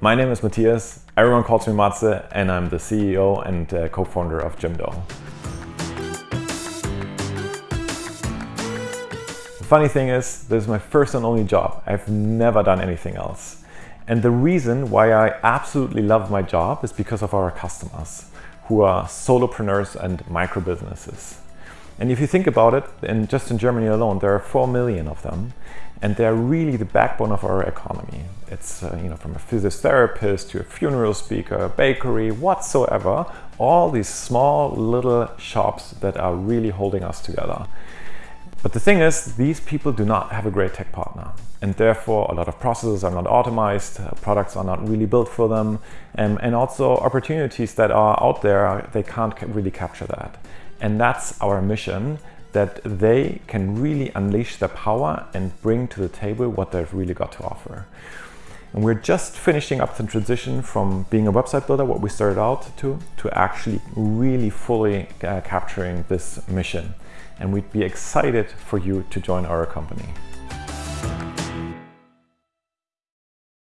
My name is Matthias. Everyone calls me Matze, and I'm the CEO and uh, co-founder of Jimdo. The funny thing is, this is my first and only job. I've never done anything else. And the reason why I absolutely love my job is because of our customers, who are solopreneurs and micro businesses. And if you think about it, in, just in Germany alone, there are 4 million of them, and they're really the backbone of our economy. It's uh, you know from a physiotherapist to a funeral speaker, bakery, whatsoever, all these small little shops that are really holding us together. But the thing is, these people do not have a great tech partner. And therefore, a lot of processes are not optimized, uh, products are not really built for them, um, and also opportunities that are out there, they can't really capture that. And that's our mission, that they can really unleash their power and bring to the table what they've really got to offer. And we're just finishing up the transition from being a website builder, what we started out to, to actually really fully uh, capturing this mission. And we'd be excited for you to join our company.